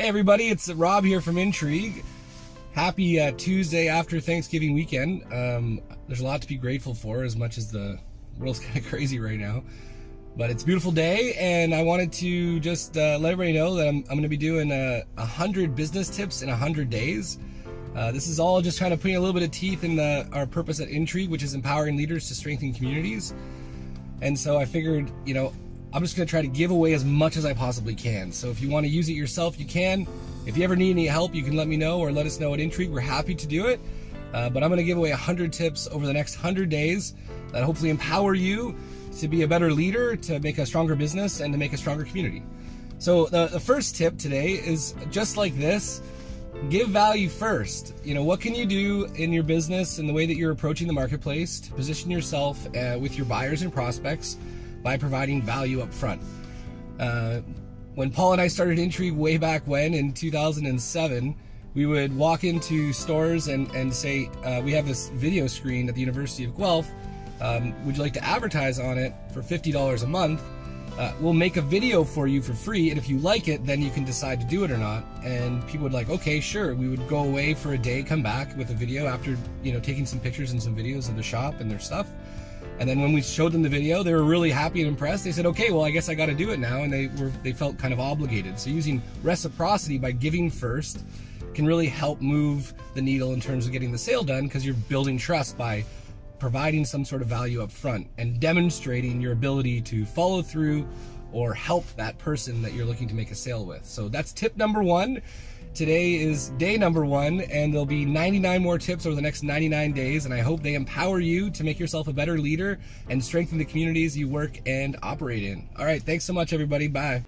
Hey everybody, it's Rob here from Intrigue. Happy uh, Tuesday after Thanksgiving weekend. Um, there's a lot to be grateful for as much as the world's kind of crazy right now. But it's a beautiful day and I wanted to just uh, let everybody know that I'm, I'm going to be doing a, a hundred business tips in a hundred days. Uh, this is all just kind of putting a little bit of teeth in the, our purpose at Intrigue, which is empowering leaders to strengthen communities. And so I figured, you know, I'm just gonna try to give away as much as I possibly can. So if you wanna use it yourself, you can. If you ever need any help, you can let me know or let us know at Intrigue. We're happy to do it. Uh, but I'm gonna give away 100 tips over the next 100 days that hopefully empower you to be a better leader, to make a stronger business, and to make a stronger community. So the, the first tip today is just like this, give value first. You know, what can you do in your business and the way that you're approaching the marketplace to position yourself uh, with your buyers and prospects by providing value up front. Uh, when Paul and I started Intrigue way back when in 2007, we would walk into stores and, and say, uh, we have this video screen at the University of Guelph. Um, would you like to advertise on it for $50 a month? Uh, we'll make a video for you for free, and if you like it, then you can decide to do it or not. And people would like, okay, sure. We would go away for a day, come back with a video after, you know, taking some pictures and some videos of the shop and their stuff. And then when we showed them the video, they were really happy and impressed. They said, okay, well, I guess I got to do it now. And they were, they felt kind of obligated. So using reciprocity by giving first can really help move the needle in terms of getting the sale done because you're building trust by providing some sort of value up front and demonstrating your ability to follow through or help that person that you're looking to make a sale with. So that's tip number one. Today is day number one, and there'll be 99 more tips over the next 99 days, and I hope they empower you to make yourself a better leader and strengthen the communities you work and operate in. All right, thanks so much, everybody. Bye.